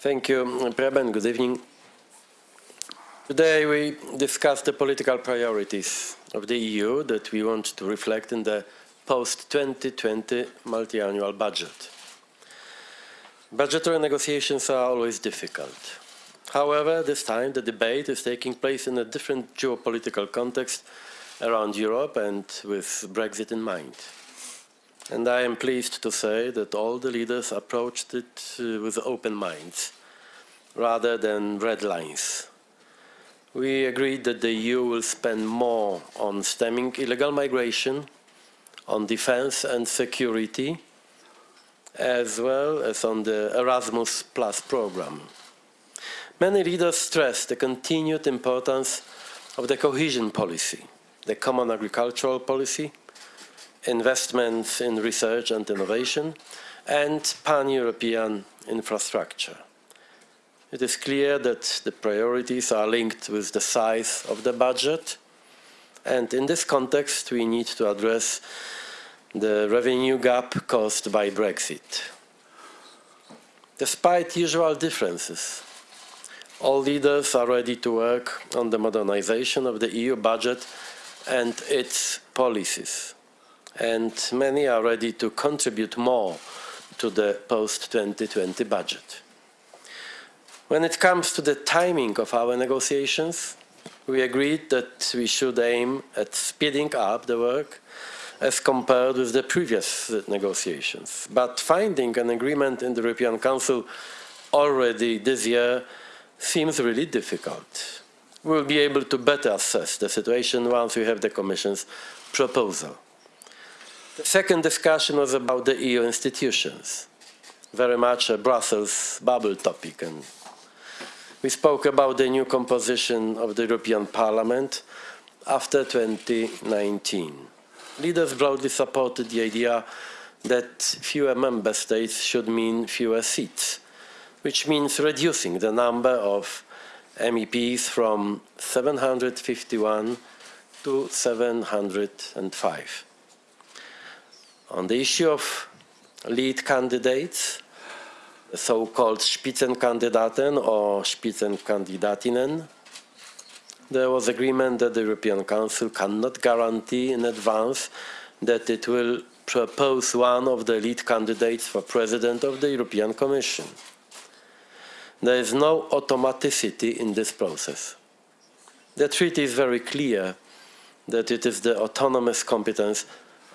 Thank you, Preben. Good evening. Today we discuss the political priorities of the EU that we want to reflect in the post-2020 multi-annual budget. Budgetary negotiations are always difficult. However, this time the debate is taking place in a different geopolitical context around Europe and with Brexit in mind. And I am pleased to say that all the leaders approached it uh, with open minds, rather than red lines. We agreed that the EU will spend more on stemming illegal migration, on defense and security, as well as on the Erasmus Plus program. Many leaders stressed the continued importance of the cohesion policy, the common agricultural policy, investments in research and innovation, and pan-European infrastructure. It is clear that the priorities are linked with the size of the budget, and in this context we need to address the revenue gap caused by Brexit. Despite usual differences, all leaders are ready to work on the modernization of the EU budget and its policies and many are ready to contribute more to the post-2020 budget. When it comes to the timing of our negotiations, we agreed that we should aim at speeding up the work as compared with the previous negotiations. But finding an agreement in the European Council already this year seems really difficult. We will be able to better assess the situation once we have the Commission's proposal. The second discussion was about the EU institutions, very much a Brussels bubble topic. And we spoke about the new composition of the European Parliament after 2019. Leaders broadly supported the idea that fewer member states should mean fewer seats, which means reducing the number of MEPs from 751 to 705. On the issue of lead candidates, so-called Spitzenkandidaten or Spitzenkandidatinnen, there was agreement that the European Council cannot guarantee in advance that it will propose one of the lead candidates for President of the European Commission. There is no automaticity in this process. The treaty is very clear that it is the autonomous competence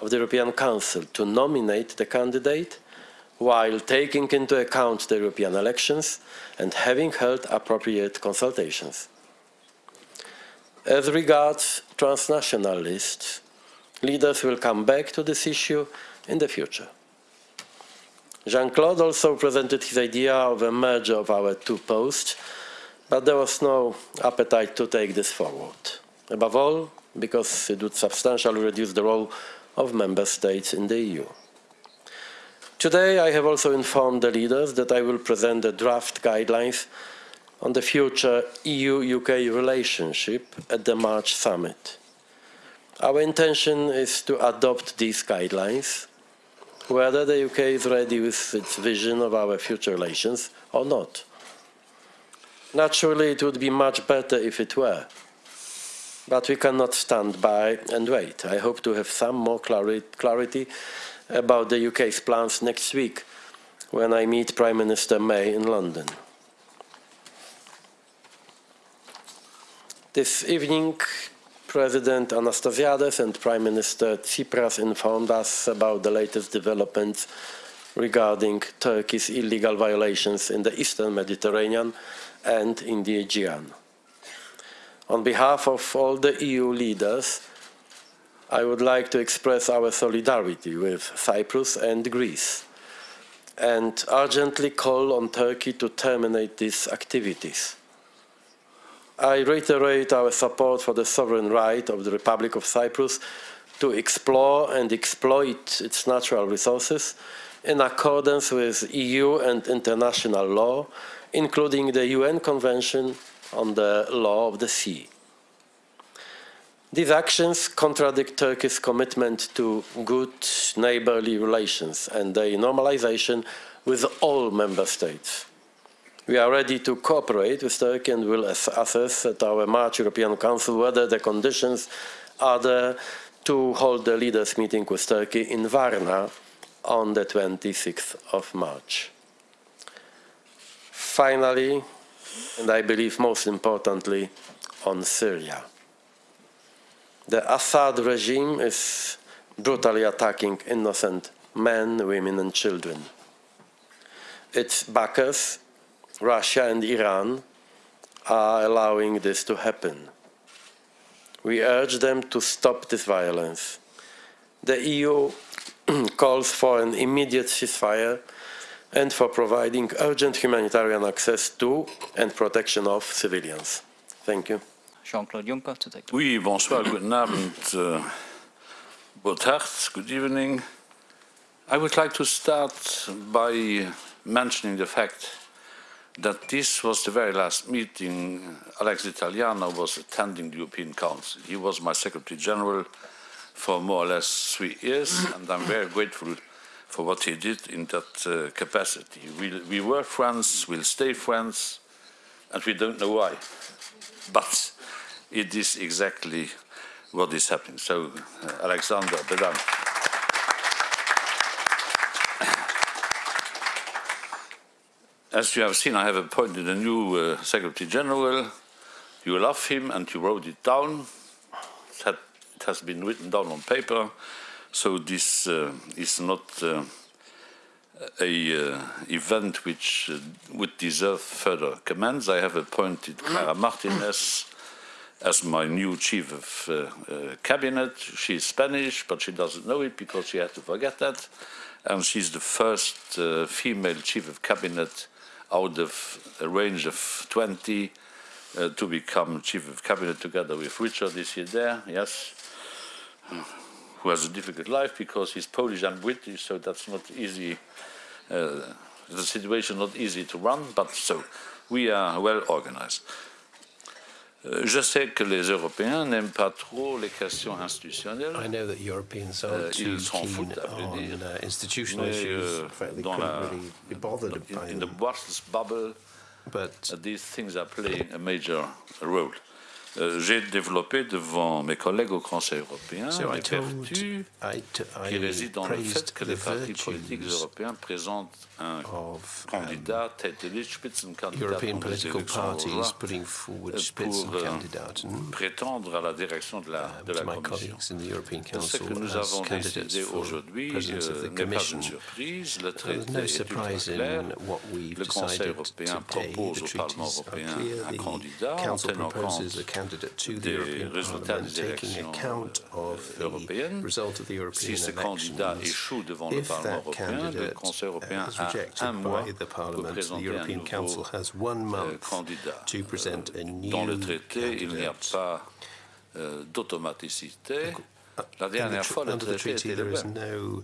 of the European Council to nominate the candidate while taking into account the European elections and having held appropriate consultations. As regards transnational lists, leaders will come back to this issue in the future. Jean-Claude also presented his idea of a merger of our two posts, but there was no appetite to take this forward. Above all, because it would substantially reduce the role of member states in the EU. Today I have also informed the leaders that I will present the draft guidelines on the future EU-UK relationship at the March summit. Our intention is to adopt these guidelines, whether the UK is ready with its vision of our future relations or not. Naturally, it would be much better if it were. But we cannot stand by and wait. I hope to have some more clarity about the UK's plans next week when I meet Prime Minister May in London. This evening, President Anastasiades and Prime Minister Tsipras informed us about the latest developments regarding Turkey's illegal violations in the eastern Mediterranean and in the Aegean. On behalf of all the EU leaders, I would like to express our solidarity with Cyprus and Greece and urgently call on Turkey to terminate these activities. I reiterate our support for the sovereign right of the Republic of Cyprus to explore and exploit its natural resources in accordance with EU and international law, including the UN Convention on the law of the sea. These actions contradict Turkey's commitment to good neighborly relations and their normalization with all member states. We are ready to cooperate with Turkey and will ass assess at our March European Council whether the conditions are there to hold the leaders' meeting with Turkey in Varna on the 26th of March. Finally, and I believe most importantly, on Syria. The Assad regime is brutally attacking innocent men, women and children. Its backers, Russia and Iran, are allowing this to happen. We urge them to stop this violence. The EU calls for an immediate ceasefire and for providing urgent humanitarian access to and protection of civilians. Thank you. Jean-Claude Juncker to take the Oui, bonsoir, guten Abend, uh, good evening. I would like to start by mentioning the fact that this was the very last meeting Alex Italianer was attending the European Council. He was my Secretary General for more or less three years, and I'm very grateful for what he did in that uh, capacity. We, we were friends, we'll stay friends, and we don't know why. But it is exactly what is happening. So, uh, Alexander, bedankt. As you have seen, I have appointed a new uh, Secretary General. You love him and you wrote it down. It, had, it has been written down on paper. So this uh, is not uh, a uh, event which uh, would deserve further comments. I have appointed Clara Martinez as my new chief of uh, uh, cabinet. She is Spanish, but she doesn't know it because she had to forget that. And she's the first uh, female chief of cabinet out of a range of 20 uh, to become chief of cabinet together with Richard is here there, yes, who has a difficult life because he's Polish and British, so that's not easy. Uh, the situation not easy to run, but so we are well organized. Euh, Je sais que les Européens n'aiment pas trop les questions institutionnelles. I know that Europeans Euh, ils s'en foutent, à vrai on dire. uh, institutional Mais, issues. euh, dans la- really be bothered by in, in the. Brussels bubble, But uh, these things are playing a major role. Euh, J'ai développé devant mes collègues au Conseil européen so les vertus qui résident dans le fait que les partis politiques européens présentent of um, candidat tête de liste, Spitzenkandidat European pour les political élections parties hongroises, putting forward euh, Spitzenkandidaten prétendre à la direction de la, de uh, la to my Commission. colleagues in the European Ce Council que nous as avons candidates décidé for aujourd'hui presidents of euh, the n'est pas Commission. une surprise. Le There's traité no est ultra surprise clair. in what we've Le Conseil decided européen today. propose The au Parlement treaties are européen clear. un The candidat en Council tenant proposes a compte candidate to the des European résultats Parliament, des taking élections account of the européennes. result of the Si European ce candidat elections. échoue devant le If Parlement that européen, le candidate Conseil uh, européen is a rejected by the Parliament, the European Council has one euh, month to present a new traité, il candidate. pas euh. La the dernière fois, le under the treaty, there is no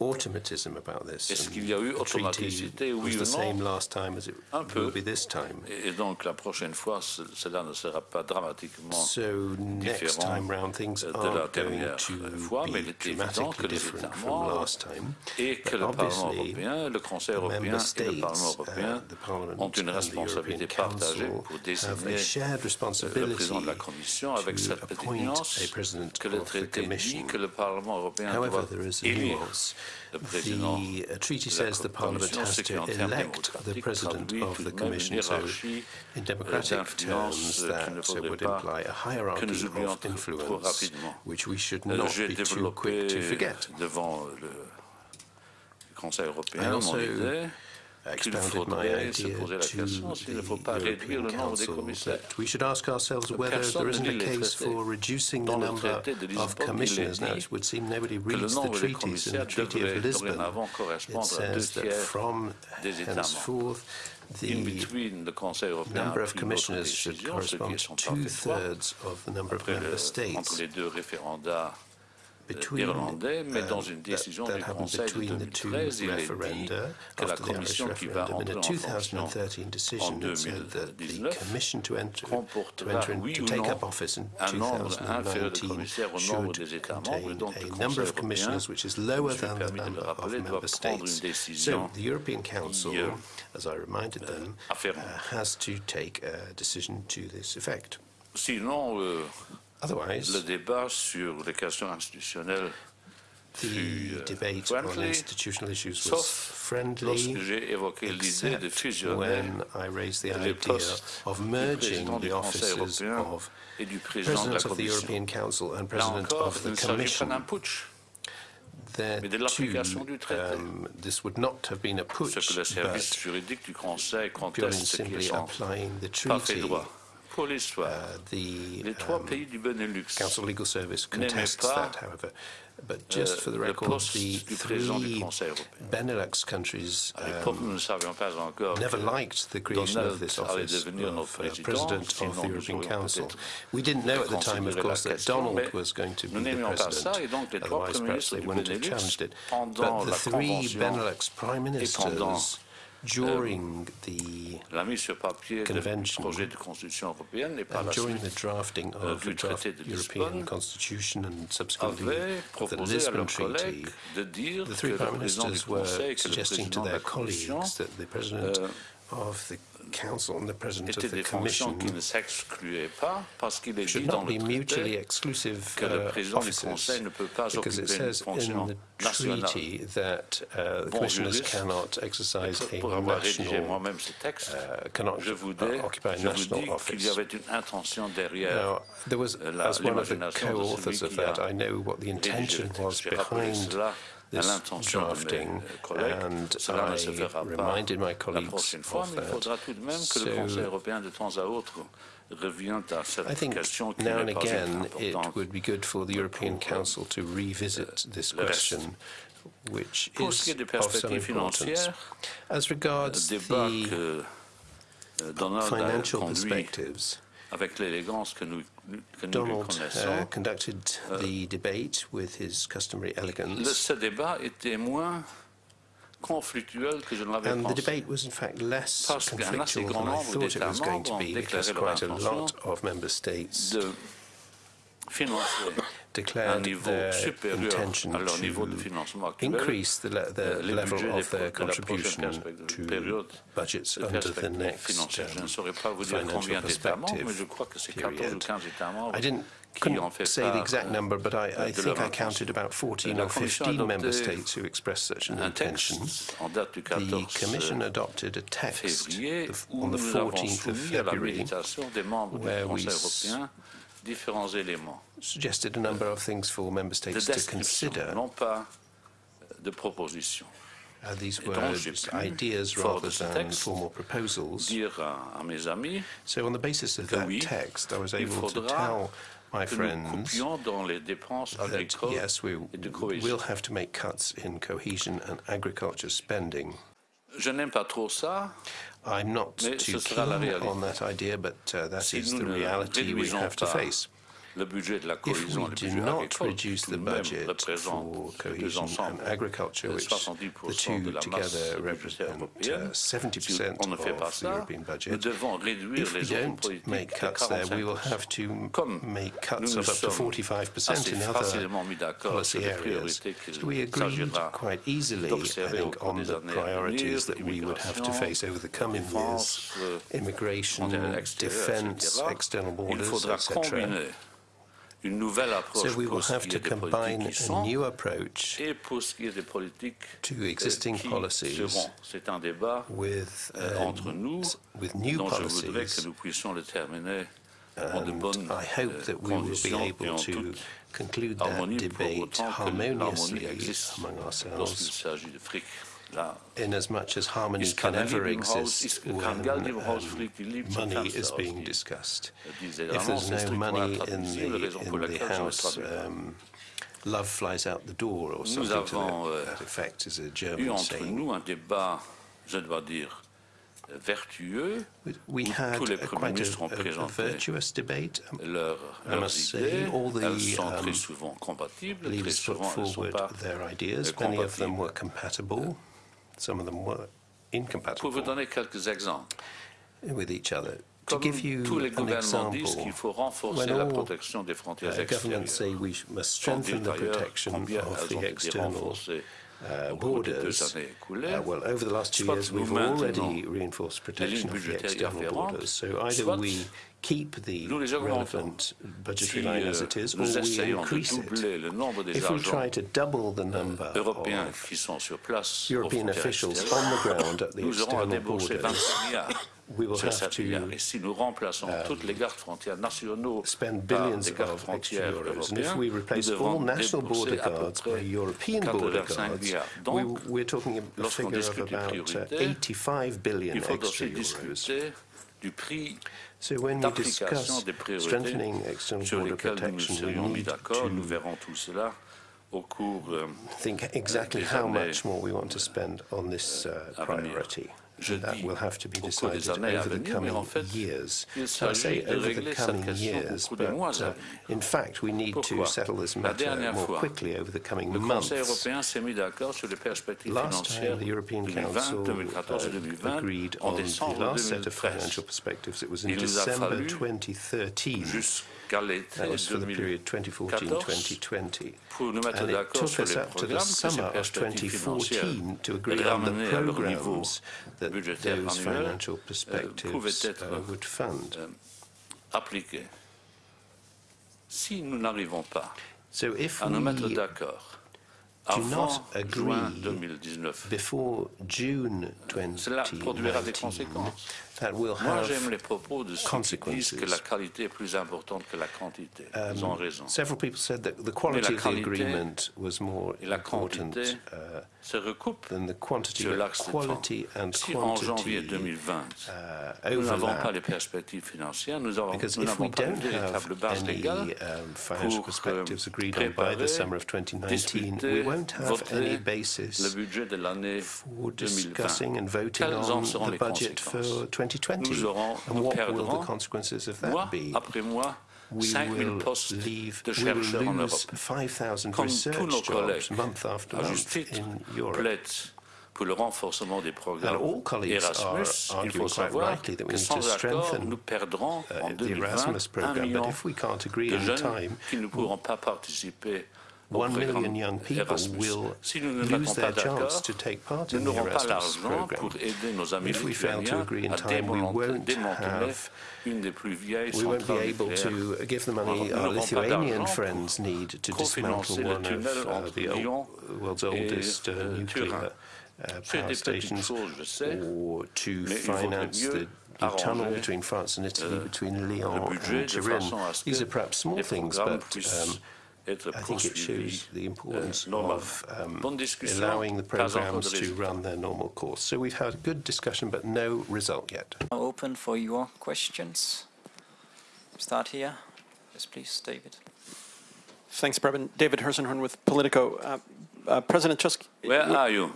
automatism about this. Est-ce and qu'il y a eu the treaty automaticité, oui was the ou non? same last time as it Un peu. will be this time. Et et donc la prochaine fois, ce- cela ne sera pas dramatiquement So next différent time round, things de la aren't going dernière to fois, mais il be est évident que dramatically les different États from membres last time. et que But le Parlement obviously, européen, le Conseil the européen member et le Parlement states, européen uh, the Parliament ont une and the responsabilité European partagée Council pour have a désigner shared le responsibility président de la Commission avec to cette appoint nuance a president que le of the traité dit Commission. que le Parlement européen However, doit there is a élire nuance. le président The treaty says the Parliament has to elect the president of the de même une Commission. So, in democratic terms, euh, that would imply a hierarchy of influence, which we should not be too quick to forget. devant le Conseil I also qu'il faudrait se idea poser la to question s'il ne faut pas the réduire le European nombre des Council commissaires. that we should ask ourselves whether there isn't a case for reducing the number of Lisbonne, il est commissioners. Now, it would seem nobody reads the treaties. In the Treaty of Lisbon, it correspondre à deux says that from des États membres. henceforth, the between, le Conseil number of commissioners should correspond to son parfait droit. two-thirds of the number of member states. Between um, dans une that, décision that du happened between the two 2013, il est dit referenda que la after the Irish commission qui va referendum. In a en fonction 2013 en decision, it said that the 2019 commission to enter, to, comportera, enter in, oui to ou take up office in un nombre inférieur de 2019 commissaires au nombre should des États membres, contain donc le a Conseil number of commissioners which is lower than the number of member prendre une states. décision So the European Council, euh, as I reminded them, uh, has to take a decision to this effect. Sinon, euh, Otherwise, le débat sur les questions institutionnelles fut the euh, debate on friendly, institutional issues was sauf friendly, lorsque j'ai évoqué l'idée de except fusionner when I raised the les idea postes of du merging président du the Conseil offices européen of et du président de la President of the Commission. European Council and Là President encore, of il ne the s'agit pas Commission. d'un putsch. There mais de l'application du too, traité. um, this would not have been a Ce putsch, que le service but juridique du Conseil purely conteste, ce qui est simply sans applying the pas fait treaty. Pour l'histoire, Uh, the les trois um, pays du Benelux Council Legal Service contests that, however. But just euh, for the record, the du président du three Benelux countries À l'époque, nous um, ne savions pas encore never liked the creation of this office of uh, président, of the European Council. We didn't know at the time, of course, that Donald was going to be the n'aimions pas ça, president. et donc les trois Otherwise, perhaps they wouldn't have challenged it. But the three Benelux prime ministers during um, the la mise sur papier du Convention. projet de constitution européenne et par and la during suite the drafting euh, of du the draft traité de European Lisbonne, Constitution and subsequently avaient the proposé à Lisbon leurs Treaty, collègues de dire the que three le prime président du ministers were Conseil, que le suggesting to président de la their Commission colleagues that the president euh, of the council and the president étaient of the des fonctions commission qui ne s'excluaient pas parce qu'il est dit should dans not le be mutually traité exclusive que le uh, président du offices Conseil ne peut pas because it occuper une says in fonction the nationale. treaty that uh, the Bon commissioners juriste, cannot exercise Pour a avoir rédigé national moi-même ce texte, uh, cannot je vous, uh, dis, occupy a je vous national dis qu'il y office. avait une intention derrière Now, there was, euh, la- as one of the l'imagination de celui co-authors of qui that, a I know what the rédigé intention le was texte. J'ai rappelé behind cela à this l'intention de mes drafting, euh, and Cela ne se fera I reminded my colleagues of that. faudra tout de même que le So, Conseil européen, de temps à autre, revienne à I think now and again it would be good for the European Council to revisit this question, which Pour ce qui is of some importance. As regards euh, the euh, Donald a financial perspectives, avec l'élégance que nous, que nous lui Donald uh, conducted the debate with his customary elegance, ce débat était moins conflictuel que je ne l'avais and the debate was in fact less Parce conflictual than I thought it was going to be, because quite a lot of member states de financer un declared their intention à leur niveau de to increase the, le- the euh, level of their de la prochaine contribution to budgets de under the next financière. Je ne um, saurais pas vous dire financial combien d'États membres, mais je perspective crois que c'est 14 ou period. 15 États membres I didn't couldn't say the exact euh, number, but I, I think I counted about 14 or 15 member states who expressed such an intention. en date du The Commission adopted a text février of- où on the 14th of soumis à la February méditation des membres du where we Conseil s- européen différents éléments suggested a number of things for member states to consider. non pas de propositions. Uh, these were donc, j'ai just pu, ideas rather than formal proposals. À, à mes amis So on the basis of that oui, text, I was able to tell my friends that yes, we et de cohésion. will have to make cuts in cohesion and agriculture spending. Je n'aime pas trop ça. I'm not too ce sera la keen on that idea, but uh, that is the reality we have to face. Le budget de la If we do not reduce the budget for cohesion and agriculture, which the two together represent uh, 70% on ne fait pas of the European budget. If we don't make cuts there, we will have to make cuts of up to 45% in other facilement mis d'accord policy areas. So we agreed quite easily, I think, on the priorities that we would have to face over the coming years, immigration, defense, external borders, etc. So we will have to combine a new approach et pour ce qui est des politiques to euh, existing policies seront. C'est un débat with, euh, um, with new dont je voudrais que policies. nous puissions le terminer en de And I hope euh, that we will be able to conclude that debate autant que l'harmonie harmoniously among ourselves, s'agit de fric. Là, in as much as harmony can ever Geld im Haus- exist when Geld im Haus, um, fliegt die Liebe zum money is being discussed. If there's no money in the, in the laquelle je ne house, um, love flies out the door, or something to that, euh, that effect is a German saying. nous un débat, je dois dire, vertueux We- had a quite a, a, virtuous debate. Um, leurs, I must say, all the, um, très souvent compatibles, très Leaders put souvent elles ne sont forward their ideas. Many of them were compatible. Some of them were Pour vous incompatible donner quelques exemples, with each other. To comme give you tous les an gouvernements disent example, qu'il faut renforcer when la protection des frontières governments say we must strengthen the protection of the external uh, au cours des deux borders. Uh, well, over the last two years, we've already reinforced protection of the external borders. So either we keep the nous les augmentons. relevant budgetary line as euh, it is, or we increase it. doubler le nombre des If we try to double the number of qui sont sur place aux European officials on the ground at the nous aurons à external borders, 26 milliards we will have to. Et si nous remplaçons toutes les gardes frontières nationaux spend par billions des gardes of extra frontières euros. And if we nous replace all devons national border à peu guards by près European border guards, milliards. we, Donc, we're talking a lorsqu'on figure of discute about uh, 85 billion il faut extra aussi euros. discuter du prix So when we discuss strengthening external border lesquelles nous nous protection, we need to verrons tout cela au cours euh, think exactly how much more we want to spend on this uh, priority. Je that dis will have to be au cours des decided over the coming en fait, years. So I say over the coming years, cours des mois but uh, in fact we need to settle this matter more quickly over the coming months. Conseil européen s'est mis d'accord sur les perspectives Last time the European Council uh, agreed on the last set of financial perspectives. It was in Il nous a December 2013. Jusqu'à l'été That was for the period 2014 2014-2020. pour nous mettre And it d'accord took sur us les up to the programmes que ces summer of perspectives financières 2014 to agree on the ramenées à leur niveau programs that budgétaire those annuel financial euh, pouvaient perspectives être uh, would fund. euh, appliquées. Si nous n'arrivons pas So if à nous mettre we, d'accord do avant not agree juin 2019, before June cela produira des 2019, conséquences. That will have j'aime les propos de ceux qui consequences. disent que la qualité est plus importante que la quantité. Ils ont raison. Several people said that the quality of the agreement was more important uh, se recoupent than the quantity, sur l'axe de quality and Si en janvier quantity 2020, uh, nous n'avons pas les perspectives financières, nous Because if we n'avons pas une don't véritable have base légale any um, financial pour perspectives euh, agreed on by préparer, the summer of 2019, we discuter, won't have voter any le basis budget de l'année for 2020. discussing and voting Quelles en on seront the les budget for conséquences 2020. Nous aurons, and nous what will perdrons, the consequences of mois that be? après mois, We 5 000 will postes leave, de we will chercheurs en lose Europe. 5,000 Comme tous nos research collègues, jobs month after à juste month titre, in Europe. plaident pour le renforcement des And programmes all colleagues Erasmus. are Il faut arguing quite savoir rightly that we que need to sans accord, strengthen nous perdrons en uh, the 2020 Erasmus un program. But million if we can't agree de in jeunes time, qui ne pourront pas participer au one million young people will Si lose their chance to take part in the Erasmus program. pour aider nos amis If we fail to agree in time, we won't have une des plus vieilles We won't be able to give the money our Lithuanian friends need to dismantle one of uh, the old, world's oldest uh, nuclear uh, power stations, choses, je sais, or to mais il faudrait finance the the tunnel between France and Italy, euh, between Lyon and Turin. façon à ce These are perhaps small things, but um, I think it shows the importance euh, of um, allowing the pas encore de programs to run their normal course. So we've had a good discussion, but no result yet. Now open for your questions. Start here. Yes, please, David. Thanks, Preben. David Herszenhorn with Politico. Uh, uh, President Tusk, Where w- are you?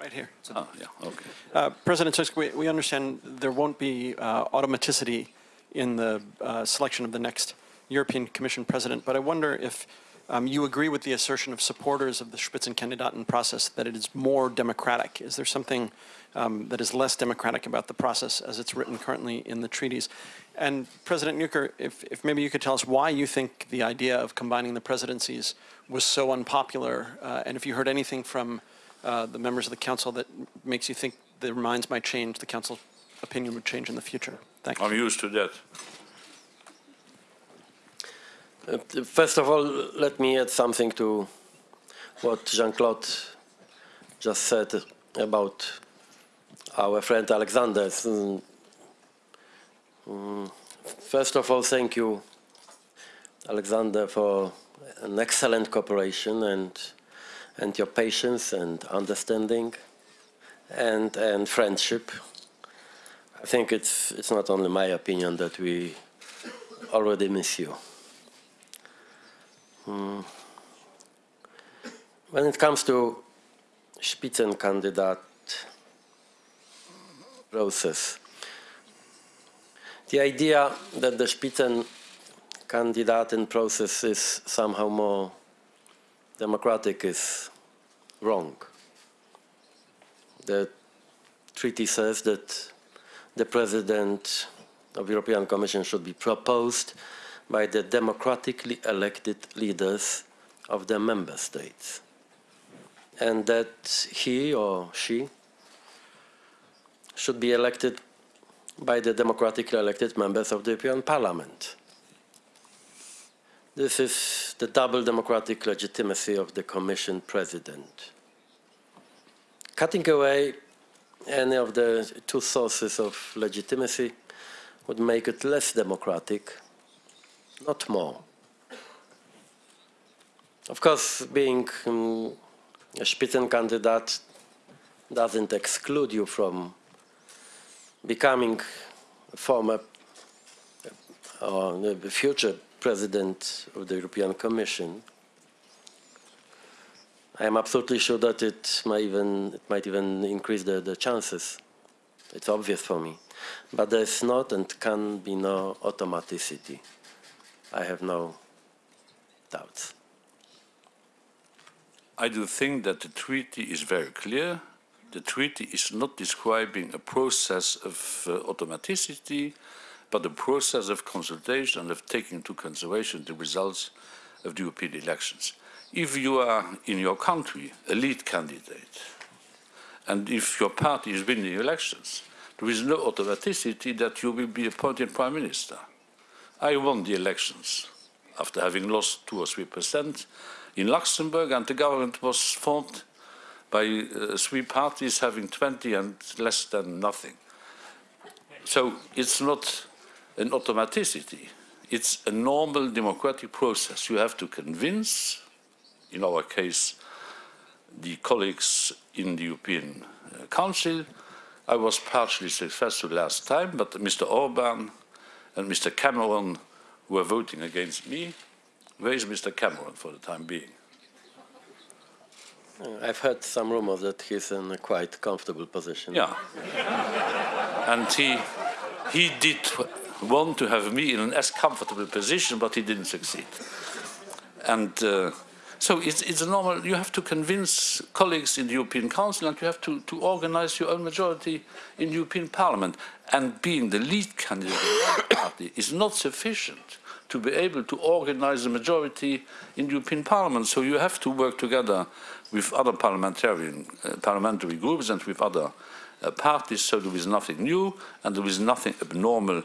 right here. Ah, yeah, okay. Uh, President Tusk, we, we understand there won't be uh, automaticity in the uh, selection of the next European Commission president, but I wonder if um, you agree with the assertion of supporters of the Spitzenkandidaten process that it is more democratic. Is there something um, that is less democratic about the process as it's written currently in the treaties? And President Juncker, if, if maybe you could tell us why you think the idea of combining the presidencies was so unpopular, uh, and if you heard anything from uh, the members of the council that makes you think their minds might change, the council opinion would change in the future. Thank you. I'm used to that. First of all, let me add something to what Jean-Claude just said about our friend Alexander. Mm, First of all, thank you, Alexander, for an excellent cooperation and and your patience and understanding and and friendship. I think it's it's not only my opinion that we already miss you. Hmm. When it comes to Spitzenkandidat process. The idea that the Spitzenkandidaten process is somehow more democratic is wrong. The treaty says that the president of the European Commission should be proposed by the democratically elected leaders of the member states. And that he or she should be elected by the democratically elected members of the European Parliament. This is the double democratic legitimacy of the Commission President. Cutting away any of the two sources of legitimacy would make it less democratic, not more. Of course, being um, a Spitzenkandidat doesn't exclude you from becoming a former or the future president of the European Commission. I am absolutely sure that it might even, it might even increase the, the chances. It's obvious for me. But there's not and can be no automaticity. I have no doubts. I do think that the treaty is very clear. The treaty is not describing a process of uh, automaticity, but a process of consultation and of taking into consideration the results of the European elections. If you are in your country a lead candidate, and if your party is winning elections, there is no automaticity that you will be appointed prime minister. I won the elections after having lost two or three percent in Luxembourg, and the government was formed by uh, three parties having 20 and less than nothing. So it's not an automaticity. It's a normal democratic process. You have to convince, in our case, the colleagues in the European uh, Council. I was partially successful last time, but Mr. Orban and Mr. Cameron were voting against me. Where is Mr. Cameron for the time being? Uh, I've heard some rumors that he's in a quite comfortable position. Yeah. and he, he did want to have me in an as comfortable position, but he didn't succeed. And uh, so it's, it's a normal, you have to convince colleagues in the European Council and you have to, to organize your own majority in the European Parliament. And being the lead candidate of the party is not sufficient to be able to organize a majority in the European Parliament. So you have to work together with other parliamentarian, uh, parliamentary groups and with other uh, parties, so there is nothing new and there is nothing abnormal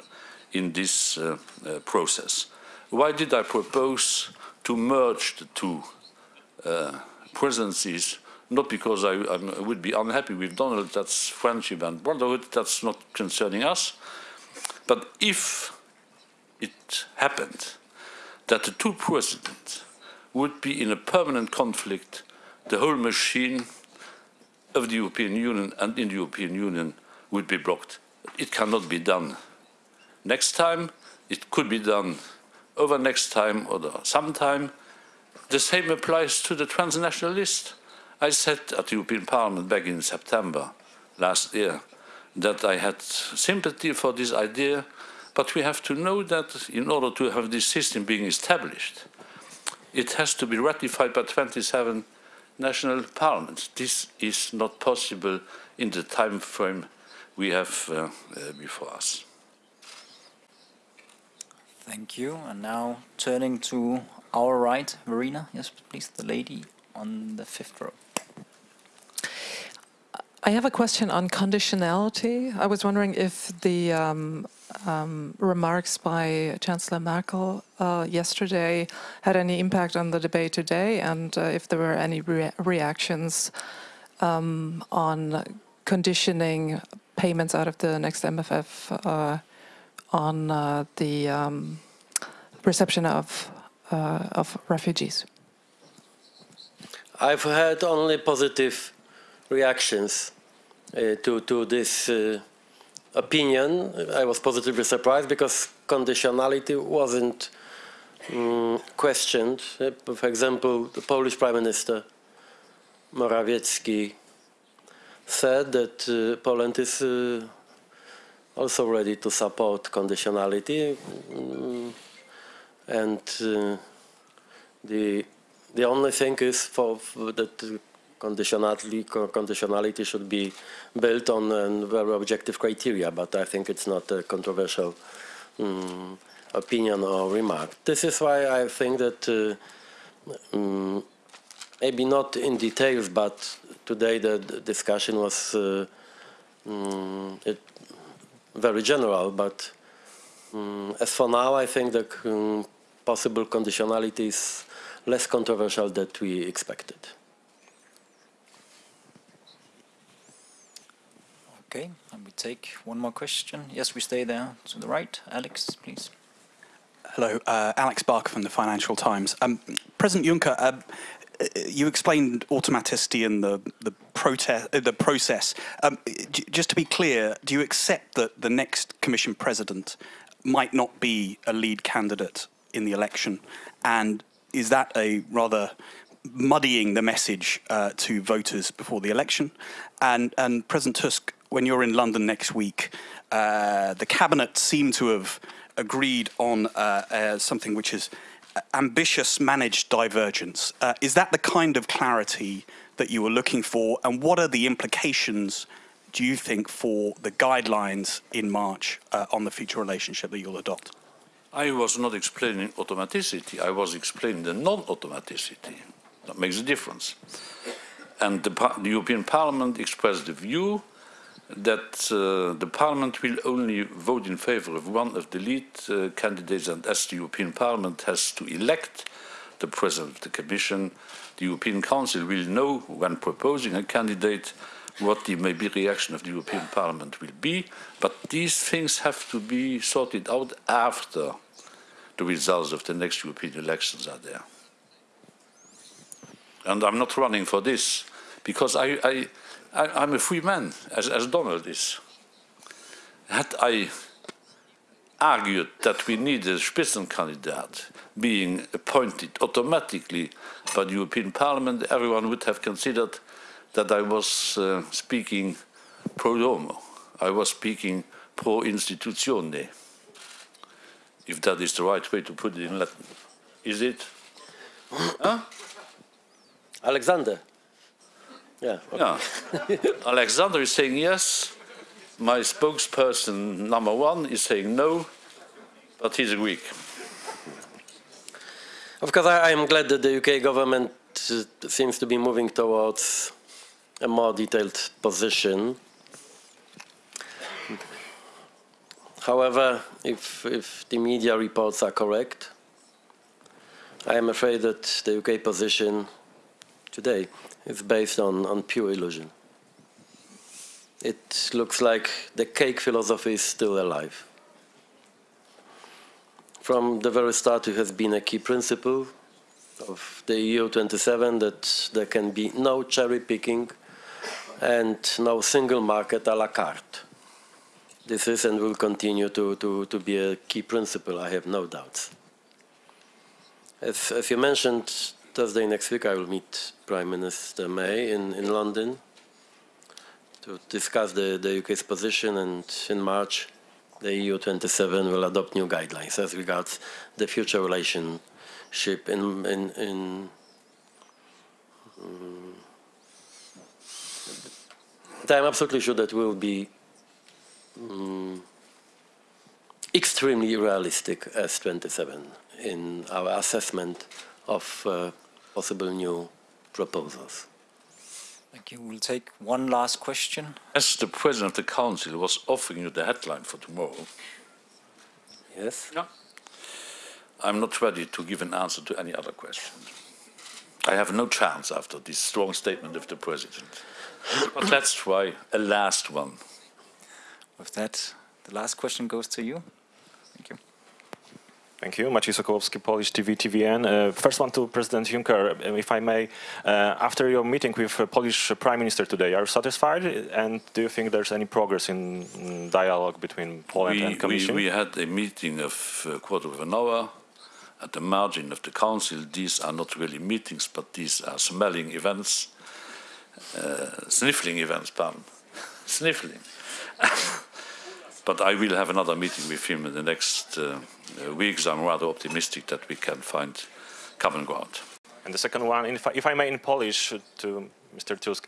in this uh, uh process. Why did I propose to merge the two uh, presidencies? Not because I, I, would be unhappy with Donald, that's friendship and brotherhood, that's not concerning us. But if it happened that the two presidents would be in a permanent conflict the whole machine of the European Union and in the European Union would be blocked. It cannot be done. Next time, it could be done over next time or sometime. The same applies to the transnational list. I said at the European Parliament back in September last year that I had sympathy for this idea, but we have to know that in order to have this system being established, it has to be ratified by 27 national parliaments. This is not possible in the time frame we have uh, uh, before us. Thank you. And now turning to our right, Verena. Yes, please, the lady on the fifth row. I have a question on conditionality. I was wondering if the um, um, remarks by Chancellor Merkel uh, yesterday had any impact on the debate today and uh, if there were any re reactions um, on conditioning payments out of the next MFF uh, on uh, the um, reception of, of refugees. I've had only positive reactions uh, to, to this uh, opinion. I was positively surprised because conditionality wasn't um, questioned. Uh, for example, the Polish Prime Minister Morawiecki said that uh, Poland is uh, also ready to support conditionality, mm, and uh, the the only thing is for, for that conditionality conditionality should be built on uh, very objective criteria. But I think it's not a controversial um, opinion or remark. This is why I think that um, maybe not in details, but today the, discussion was um, very general. But um, as for now, I think the possible conditionality is less controversial than we expected. Okay, and we take one more question. Yes, we stay there to the right. Alex, please. Hello, uh, Alex Barker from the Financial Times. Um, President Juncker, uh, you explained automaticity in the the, protest, uh, the process. Um, just to be clear, do you accept that the next Commission President might not be a lead candidate in the election, and is that a rather muddying the message uh, to voters before the election? And, and President Tusk, when you're in London next week, uh, the cabinet seemed to have agreed on uh, uh something which is ambitious managed divergence. Uh, is that the kind of clarity that you were looking for? And what are the implications, do you think, for the guidelines in March uh, on the future relationship that you'll adopt? I was not explaining automaticity, I was explaining the non-automaticity. That makes a difference. And the, the, European Parliament expressed the view that uh, the Parliament will only vote in favor of one of the lead uh, candidates and as the European Parliament has to elect the President of the Commission, the European Council will know when proposing a candidate what the maybe reaction of the European Parliament will be, but these things have to be sorted out after the results of the next European elections are there. And I'm not running for this, because I, I, I, am a free man, as, as Donald is. Had I argued that we need a Spitzenkandidat being appointed automatically by the European Parliament, everyone would have considered that I was uh, speaking pro domo. I was speaking pro institutione, if that is the right way to put it in Latin. Is it? huh? Alexander. Yeah. Okay. Yeah. Alexander is saying yes. My spokesperson number one is saying no, but he's a Greek. Of course, I am glad that the UK government uh, seems to be moving towards a more detailed position. However, if, if the media reports are correct, I am afraid that the UK position today is based on, on pure illusion. It looks like the cake philosophy is still alive. From the very start, it has been a key principle of the EU 27 that there can be no cherry picking and no single market a la carte. This is and will continue to, to, to be a key principle, I have no doubts. As, as you mentioned, Thursday next week I will meet Prime Minister May in, in London to discuss the, the UK's position and in March the EU 27 will adopt new guidelines as regards the future relationship in, in, in um, I'm absolutely sure that we'll be um, extremely realistic as 27 in our assessment of uh, possible new proposals. Thank you. We'll take one last question. As the President of the Council was offering you the headline for tomorrow. Yes? Yeah. I'm not ready to give an answer to any other question. I have no chance after this strong statement of the President. But let's try a last one. With that, the last question goes to you. Thank you. Thank you. Maciej Sokołowski, Polish TV, TVN. Uh, first one to President Juncker, uh, if I may. Uh, after your meeting with uh, Polish Prime Minister today, are you satisfied? And do you think there's any progress in, in dialogue between Poland we, and Commission? We, we had a meeting of a quarter of an hour at the margin of the Council. These are not really meetings, but these are smelling events uh, sniffling events, pardon, sniffling. But I will have another meeting with him in the next uh, weeks. I'm rather optimistic that we can find common ground. And the second one, if I, if I may in Polish to Mr. Tusk,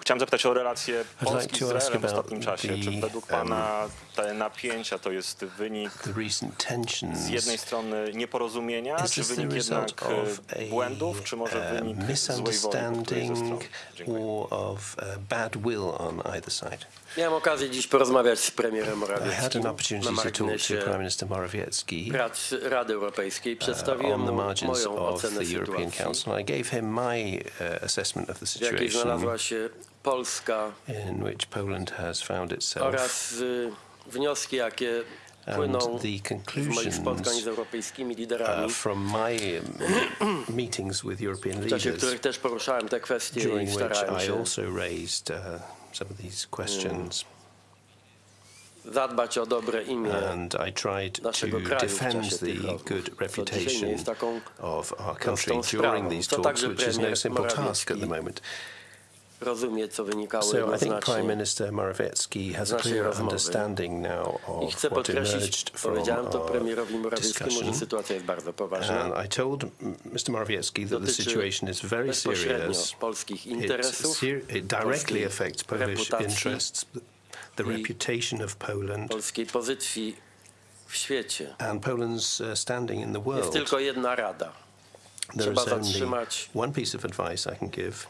chciałem zapytać o relacje Polski to z ask Izraelem w about ostatnim czasie. Czy the, według Pana te napięcia to jest wynik The recent tensions. z jednej strony nieporozumienia, Is czy this the wynik result jednak e, of a błędów, czy może uh, wynik złej woli po której ze misunderstanding strony? Dziękuję. or of uh, bad will on either side? Miałem okazję dziś porozmawiać z premierem I had an Morawieckim na opportunity to talk to marginesie Prime Minister Morawiecki prac Rady Europejskiej. uh, Przedstawiłem on the mu margins moją of ocenę the European sytuacji, Council. I gave him my uh, assessment of the w jakiej situation znalazła się Polska in which Poland has found itself. oraz wnioski, jakie And the z moich spotkań conclusions z europejskimi liderami, uh, from my um, meetings with European leaders, których też poruszałem te kwestie i during which I also raised uh, some of these questions. zadbać o dobre imię And I tried to defend the good co dzisiaj nie reputation of our country during these talks, which is no simple task at the moment. Rozumie, co wynikało So I think Prime. Minister Morawiecki has a clear understanding now I of chcę what podkreślić, powiedziałem to premierowi Morawieckiemu, że sytuacja jest bardzo poważna. And I told Mr. Morawiecki that the situation is very serious. polskich It, interesów, it directly affects Polish interests, the reputation of Poland, polskiej pozycji w świecie. and Poland's uh, standing in the Jest world. tylko jedna rada. There Trzeba is only one piece of advice I can give.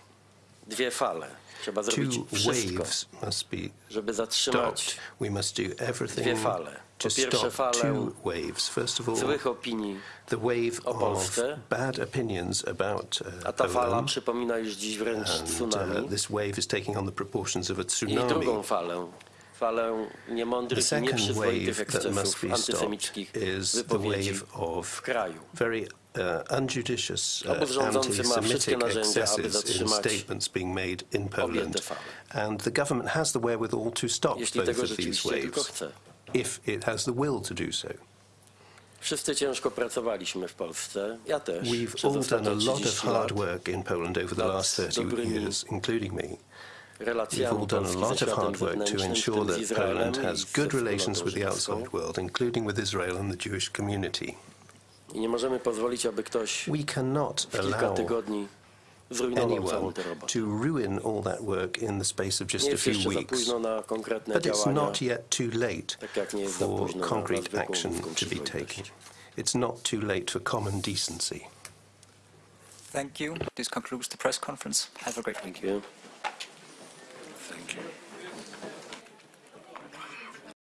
Dwie fale. Trzeba zrobić Two wszystko, waves must be żeby zatrzymać stopped. We must do dwie everything fale. to Po pierwsze stop falę two waves. First of all, złych opinii, the wave o of Polsce. bad opinions about a uh, ta fala Poland. przypomina już dziś wręcz And tsunami. uh, this wave is taking on the proportions of a I tsunami. drugą falę, falę The niemądrych i second nieprzyzwoitych wave that must ekscesów be antysemickich stopped is the wypowiedzi wave of w kraju. very uh, unjudicious uh, Obóz rządzący ma wszystkie anti-Semitic excesses in statements being made in Poland. And the government has the wherewithal to stop both of these waves, if it has the will to do so. Wszyscy ciężko pracowaliśmy w Polsce, ja też, We've all done a lot of hard work in Poland over the last 30 years, including me. We've all done a lot of hard work to ensure that Poland has good relations with the outside world, including with Israel and the Jewish community. I nie możemy pozwolić, aby ktoś We cannot w kilka allow tygodni zrujnował całą anyone tę robotę. to ruin all that work in the space of just Nie a jest few jeszcze za weeks. późno na konkretne But it's działania. not yet too late Tak jak nie jest za for późno na concrete zwykłą action ludzką to be przyzwoitość. taken. It's not too late for common decency. Thank you. This concludes the press conference. Have a great week. Dziękuję. Thank you.